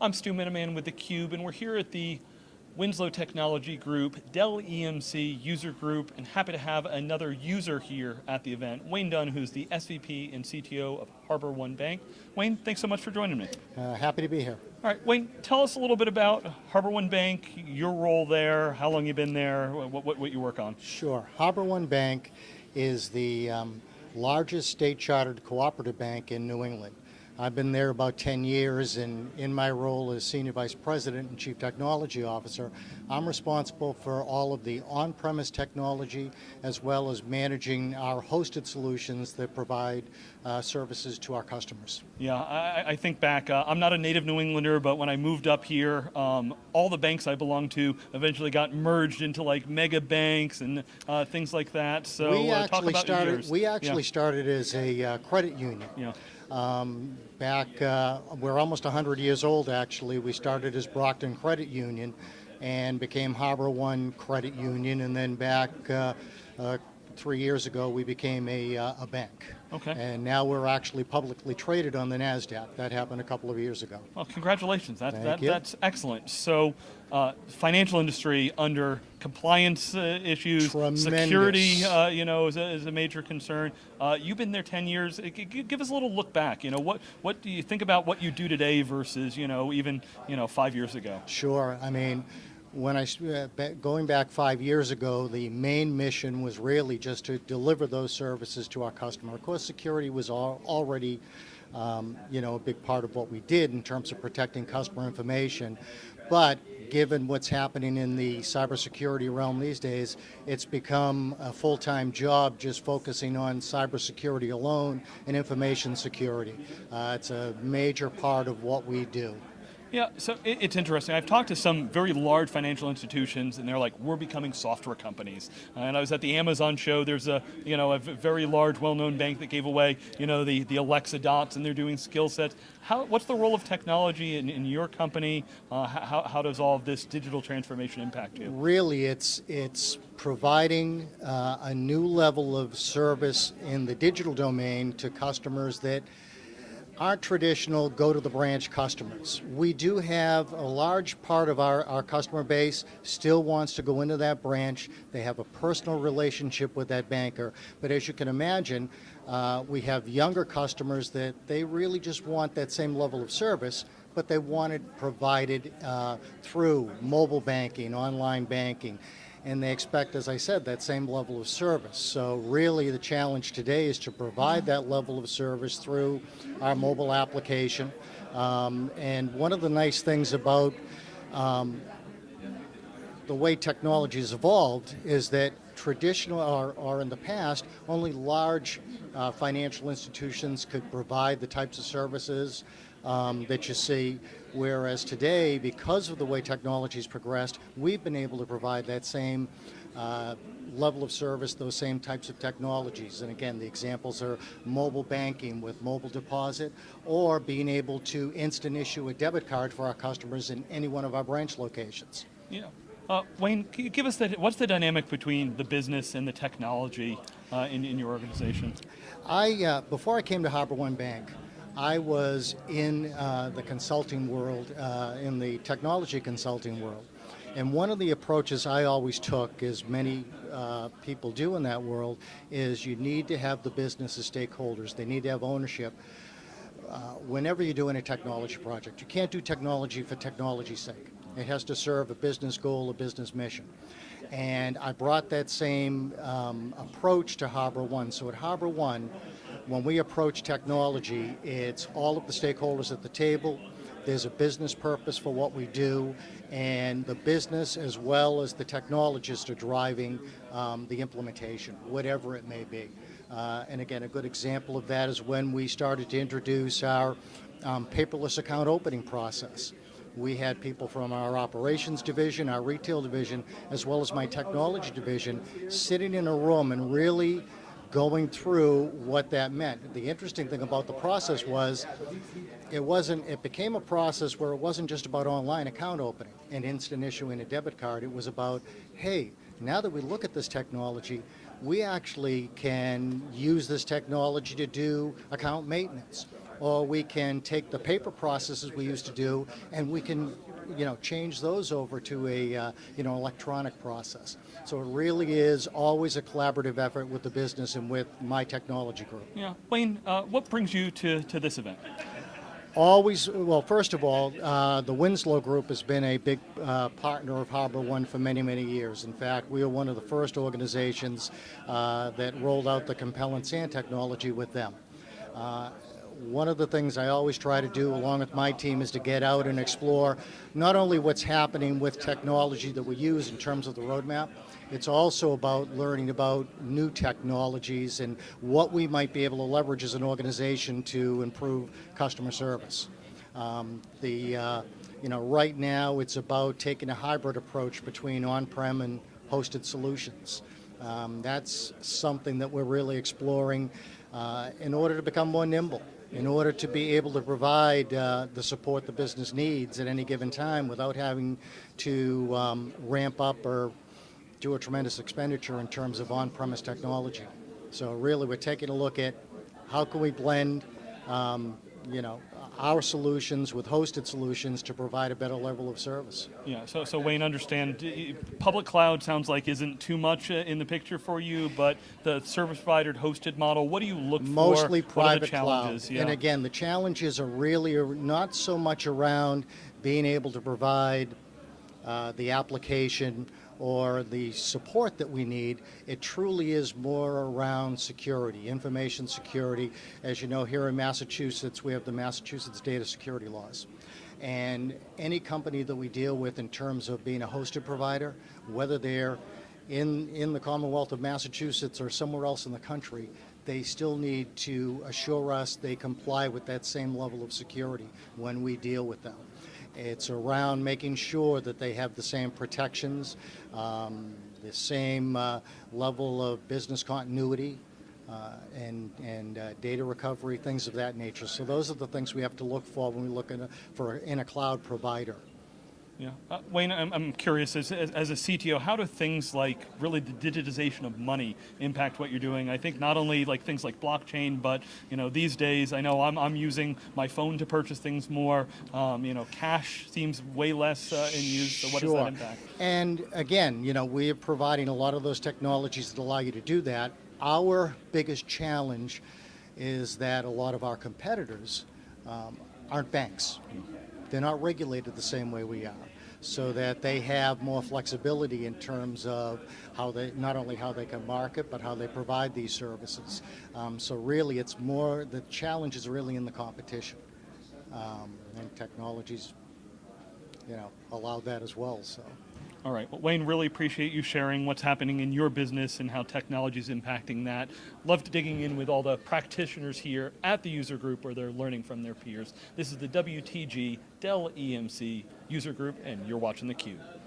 I'm Stu Miniman with theCUBE, and we're here at the Winslow Technology Group, Dell EMC user group, and happy to have another user here at the event, Wayne Dunn, who's the SVP and CTO of HarborOne Bank. Wayne, thanks so much for joining me. Uh, happy to be here. All right, Wayne, tell us a little bit about HarborOne Bank, your role there, how long you've been there, what, what, what you work on. Sure. Harbor One Bank is the um, largest state chartered cooperative bank in New England. I've been there about 10 years, and in my role as Senior Vice President and Chief Technology Officer, I'm responsible for all of the on-premise technology as well as managing our hosted solutions that provide uh, services to our customers. Yeah, I, I think back, uh, I'm not a native New Englander, but when I moved up here, um, all the banks I belonged to eventually got merged into like mega banks and uh, things like that. So we uh, actually started. We actually yeah. started as a uh, credit union. Yeah. Um, back, uh, we're almost 100 years old actually. We started as Brockton Credit Union and became HarborOne Credit Union, and then back uh, uh, three years ago we became a, uh, a bank. Okay. And now we're actually publicly traded on the NASDAQ. That happened a couple of years ago. Well, congratulations. That, Thank that, you. That's excellent. So, uh, financial industry under compliance uh, issues, Tremendous. security, uh, you know, is a, is a major concern. Uh, you've been there 10 years. Give us a little look back. You know, what, what do you think about what you do today versus, you know, even, you know, five years ago? Sure. I mean, when I uh, going back five years ago, the main mission was really just to deliver those services to our customer. Of course, security was al- already, um, you know, a big part of what we did in terms of protecting customer information. But given what's happening in the cybersecurity realm these days, it's become a full-time job just focusing on cybersecurity alone and information security. Uh, it's a major part of what we do. Yeah, so it, it's interesting. I've talked to some very large financial institutions, and they're like, "We're becoming software companies." Uh, and I was at the Amazon show. There's a you know a very large, well-known bank that gave away you know the the Alexa dots, and they're doing skill sets. How what's the role of technology in, in your company? Uh, how how does all this digital transformation impact you? Really, it's it's providing uh, a new level of service in the digital domain to customers that aren't traditional go to the branch customers. We do have a large part of our, our customer base still wants to go into that branch. They have a personal relationship with that banker. But as you can imagine, uh, we have younger customers that they really just want that same level of service but they want it provided uh, through mobile banking, online banking, and they expect, as I said, that same level of service. So really the challenge today is to provide that level of service through our mobile application. Um, and one of the nice things about um, the way technology has evolved is that traditional or, or in the past, only large uh, financial institutions could provide the types of services um, that you see, whereas today, because of the way technology has progressed, we've been able to provide that same uh, level of service, those same types of technologies. And again, the examples are mobile banking with mobile deposit, or being able to instant issue a debit card for our customers in any one of our branch locations. Yeah. Uh, Wayne, can you give us the what's the dynamic between the business and the technology uh, in, in your organization? I, uh, before I came to HarborOne Bank, I was in uh, the consulting world, uh, in the technology consulting world. And one of the approaches I always took, as many uh, people do in that world, is you need to have the business as stakeholders. They need to have ownership. Uh, whenever you're doing a technology project, you can't do technology for technology's sake. It has to serve a business goal, a business mission. And I brought that same um, approach to HarborOne. So at HarborOne, when we approach technology, it's all of the stakeholders at the table. There's a business purpose for what we do, and the business as well as the technologists are driving um, the implementation, whatever it may be. Uh, and again, a good example of that is when we started to introduce our um, paperless account opening process. We had people from our operations division, our retail division, as well as my technology division, sitting in a room and really going through what that meant. The interesting thing about the process was it wasn't it became a process where it wasn't just about online account opening and instant issuing a debit card. It was about, hey, now that we look at this technology, we actually can use this technology to do account maintenance. Or we can take the paper processes we used to do and we can, you know, change those over to a, uh, you know, electronic process. So it really is always a collaborative effort with the business and with my technology group. Yeah, Wayne, uh, what brings you to, to this event? Always, well, first of all, uh, the Winslow Group has been a big uh, partner of HarborOne for many, many years. In fact, we are one of the first organizations uh, that rolled out the Compellent SAN technology with them. Uh, one of the things I always try to do along with my team is to get out and explore not only what's happening with technology that we use in terms of the roadmap, it's also about learning about new technologies and what we might be able to leverage as an organization to improve customer service. Um, the, uh, you know, right now it's about taking a hybrid approach between on-prem and hosted solutions. Um, that's something that we're really exploring uh, in order to become more nimble, in order to be able to provide uh, the support the business needs at any given time without having to um, ramp up or do a tremendous expenditure in terms of on-premise technology. So really, we're taking a look at how can we blend, um, you know, our solutions with hosted solutions to provide a better level of service. Yeah, so, so Wayne, understand, public cloud sounds like isn't too much uh, in the picture for you, but the service provider hosted model, what do you look Mostly for? The private cloud. Yeah. And again, the challenges are really not so much around being able to provide uh, the application or the support that we need. It truly is more around security, information security. As you know, here in Massachusetts, we have the Massachusetts data security laws. And any company that we deal with in terms of being a hosted provider, whether they're in, in the Commonwealth of Massachusetts or somewhere else in the country, they still need to assure us they comply with that same level of security when we deal with them. It's around making sure that they have the same protections, um, the same uh, level of business continuity, uh, and, and uh, data recovery, things of that nature. So those are the things we have to look for when we look in a, for in a cloud provider. Yeah, uh, Wayne, I'm, I'm curious, as, as, as a CTO, how do things like really the digitization of money impact what you're doing? I think not only like things like blockchain, but you know these days I know I'm, I'm using my phone to purchase things more. Um, you know, cash seems way less uh, in use. So what sure. does that impact? And again, you know, we're providing a lot of those technologies that allow you to do that. Our biggest challenge is that a lot of our competitors um, aren't banks. They're not regulated the same way we are, so that they have more flexibility in terms of how they, not only how they can market, but how they provide these services. Um, so really, it's more, the challenge is really in the competition. Um, and technologies, you know, allow that as well, so. All right. Well, Wayne, really appreciate you sharing what's happening in your business and how technology is impacting that. Loved digging in with all the practitioners here at the user group where they're learning from their peers. This is the WTG Dell EMC user group, and you're watching theCUBE.